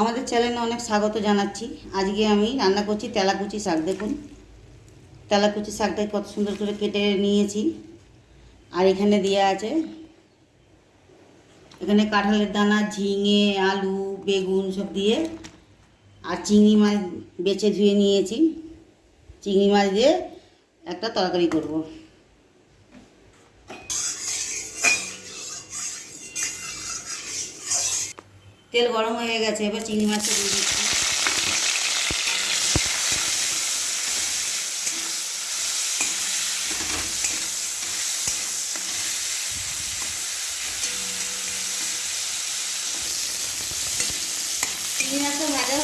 আমাদের চ্যানেলে অনেক স্বাগত জানাচ্ছি। আজকে আমি রান্না করছি তেলাকুচি শাক, দেখুন। তেলাকুচি শাকটা কত সুন্দর করে কেটে নিয়েছি। আর এখানে দেওয়া আছে, এখানে কাঁঠালের দানা, ঝিঙে, আলু, বেগুন সব দিয়ে আর চিংড়ি মাছ বেছে ধুয়ে নিয়েছি। চিংড়ি মাছ দিয়ে একটা তরকারি করব। তেল গরম হয়ে গেছে, এবার চিংড়ি মাছটা দিয়ে দিচ্ছি।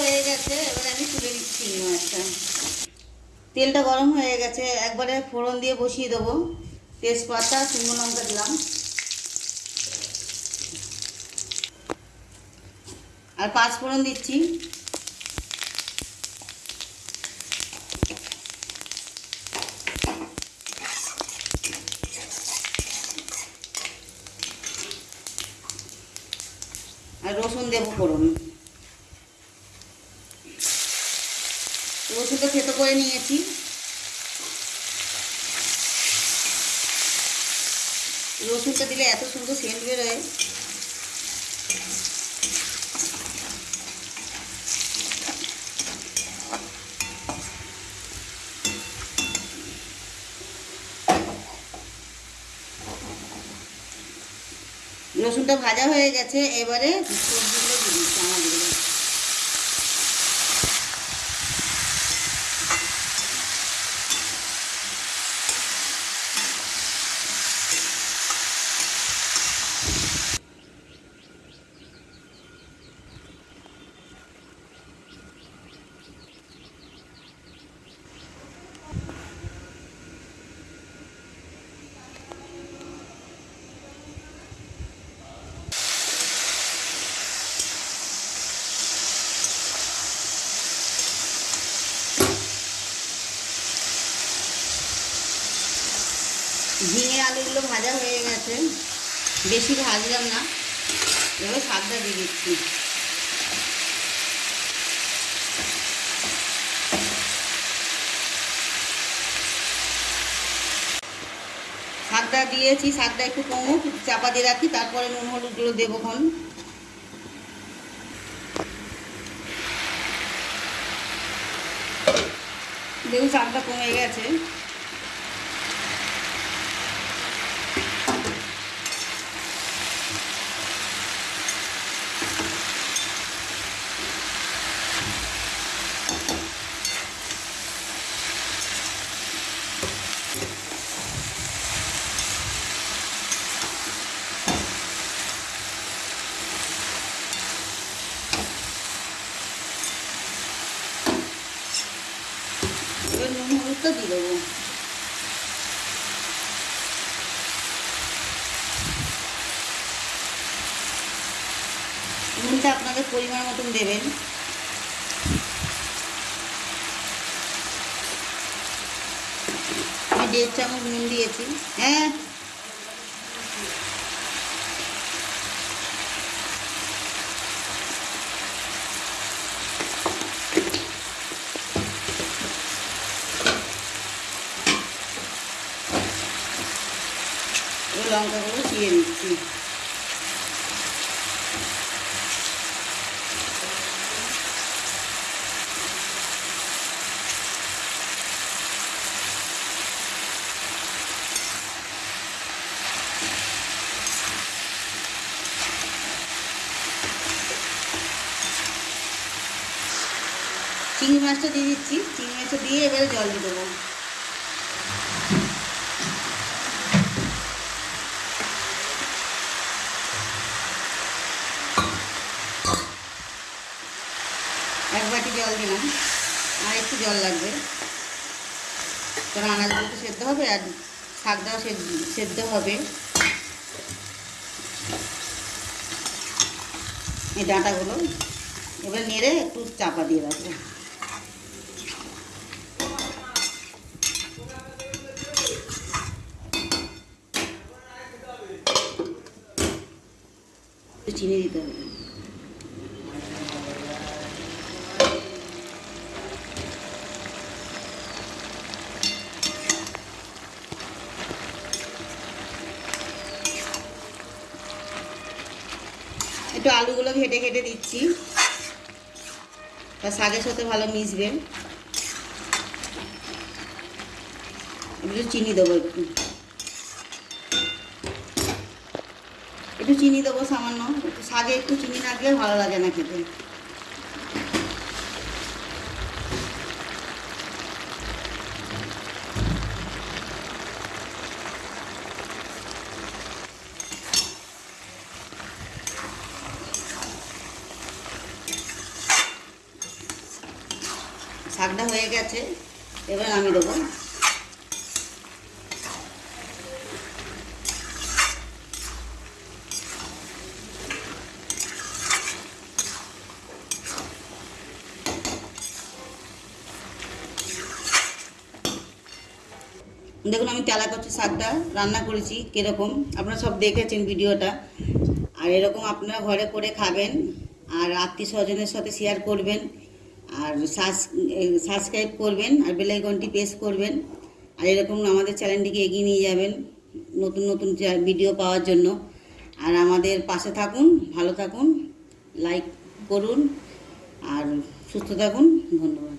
হয়ে গেছে, এবার আমি তুলে চিংড়ি মাছটা। তেলটা গরম হয়ে গেছে, একবারে ফোড়ন দিয়ে বসিয়ে দেবো। তেজপাতা, শুকনো লঙ্কা দিলাম। আর পাঁচ ফোড়ন দিচ্ছি। আর রসুন দেবো ফোড়ন। রসুনটা থেতো করে নিয়েছি। রসুনটা দিলে এত সুন্দর সেন্ট বেরোয়। রসুনটা ভাজা হয়ে গেছে এবারে সবজিগুলো দিয়ে দিচ্ছি। আমাদের ঝিঙে আলুগুলো ভাজা হয়ে গেছে। বেশি ভাজলাম না। এবার শাকটা দিয়ে দিচ্ছি। শাকটা দিয়েছি শাকটা একটু কমুক, চাপা দিয়ে রাখি, তারপরে নুন হলুদগুলো দেবো খন দেখুন শাকটা কমে গেছে এবার হলুদটা দিয়ে দেবো নুনটা আপনাদের পরিমাণ মতন দেবেন। আমি দেড় চামচ নুন দিয়েছি। হ্যাঁ লঙ্কাগুলো চিয়ে নিচ্ছি। চিংড়ি মাছটা দিয়ে দিচ্ছি। চিংড়ি মাছটা দিয়ে এবারে জল দিয়ে দেবো। জল দিলাম। আর একটু জল লাগবে। কারণ আনাজগুলো তো সেদ্ধ হবে আর শাকটাও সেদ্ধ- হবে। এই ডাঁটাগুলো এবার নেড়ে একটু চাপা দিয়ে রাখব। চিনি দিতে হবে। একটু আলুগুলো ঘেটে ঘেটে দিচ্ছি। তা শাকের সাথে ভালো মিশবে। একটু চিনি দেবো একটু। একটু চিনি দেবো সামান্য। শাকে একটু চিনি না দিলে ভালো লাগে না খেতে। শাকটা হয়ে গেছে। এবার আমি দেবো। দেখুন, আমি তেলা কচু শাকটা, রান্না করেছি কীরকম। আপনারা সব দেখেছেন ভিডিওটা। আর এরকম আপনারা ঘরে করে খাবেন, আর আত্মীয় স্বজনের সাথে শেয়ার করবেন। আর সাবস্ক্রাইব করবেন আর বেলাইকনটি প্রেস করবেন। আর এরকম আমাদের চ্যানেলটিকে এগিয়ে নিয়ে যাবেন নতুন নতুন ভিডিও পাওয়ার জন্য। আর আমাদের পাশে থাকুন, ভালো থাকুন লাইক করুন, আর সুস্থ থাকুন, ধন্যবাদ।